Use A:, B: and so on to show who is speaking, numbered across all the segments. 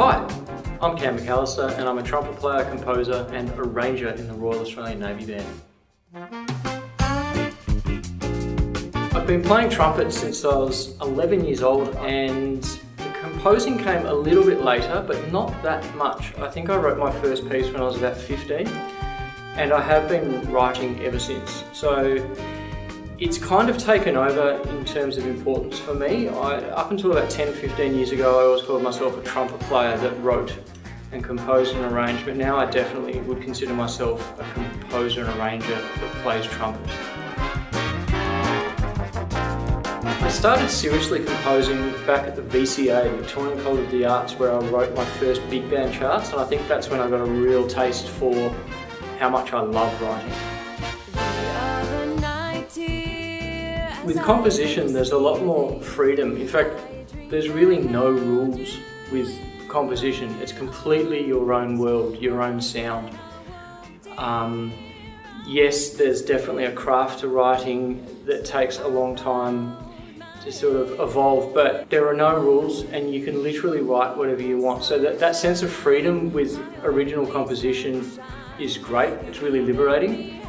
A: Hi, I'm Cam McAllister and I'm a trumpet player, composer and arranger in the Royal Australian Navy Band. I've been playing trumpet since I was 11 years old and the composing came a little bit later but not that much. I think I wrote my first piece when I was about 15 and I have been writing ever since. So it's kind of taken over in terms of importance for me. I, up until about 10, 15 years ago, I always called myself a trumpet player that wrote and composed and arranged, but now I definitely would consider myself a composer and arranger that plays trumpet. I started seriously composing back at the VCA, Victorian College of the Arts, where I wrote my first big band charts, and I think that's when I got a real taste for how much I love writing. With composition, there's a lot more freedom. In fact, there's really no rules with composition. It's completely your own world, your own sound. Um, yes, there's definitely a craft to writing that takes a long time to sort of evolve, but there are no rules and you can literally write whatever you want. So that, that sense of freedom with original composition is great. It's really liberating.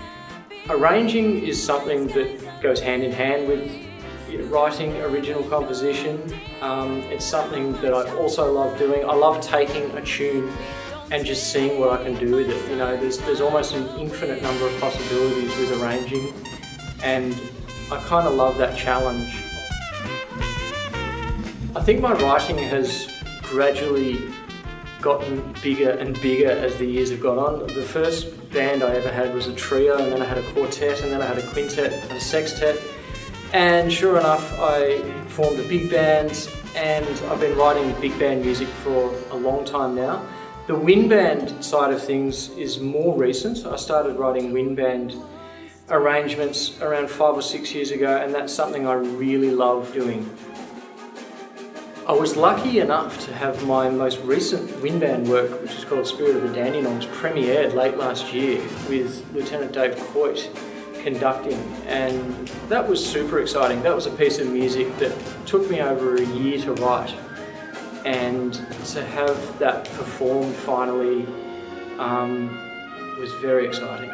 A: Arranging is something that goes hand in hand with writing original composition. Um, it's something that I also love doing. I love taking a tune and just seeing what I can do with it. You know, there's, there's almost an infinite number of possibilities with arranging and I kind of love that challenge. I think my writing has gradually gotten bigger and bigger as the years have gone on. The first band I ever had was a trio and then I had a quartet and then I had a quintet and a sextet and sure enough I formed a big band and I've been writing big band music for a long time now. The wind band side of things is more recent. I started writing wind band arrangements around five or six years ago and that's something I really love doing. I was lucky enough to have my most recent wind band work, which is called Spirit of the Dandenongs, premiered late last year with Lieutenant Dave Coit conducting and that was super exciting. That was a piece of music that took me over a year to write and to have that performed finally um, was very exciting.